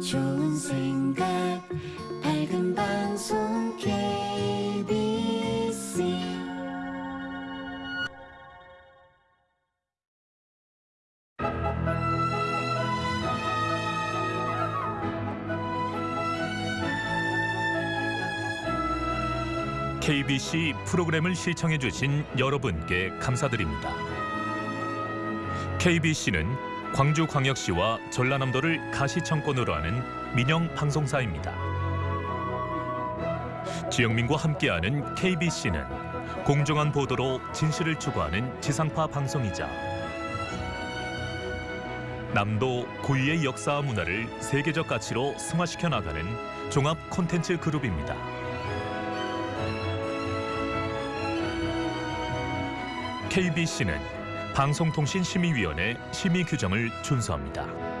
좋은 생각 밝은 방송 KBC KBC 프로그램을 시청해 주신 여러분께 감사드립니다. KBC는 광주광역시와 전라남도를 가시청권으로 하는 민영 방송사입니다. 지영민과 함께하는 KBC는 공정한 보도로 진실을 추구하는 지상파 방송이자 남도 고유의 역사와 문화를 세계적 가치로 승화시켜 나가는 종합 콘텐츠 그룹입니다. KBC는 방송통신심의위원회 심의 규정을 준수합니다.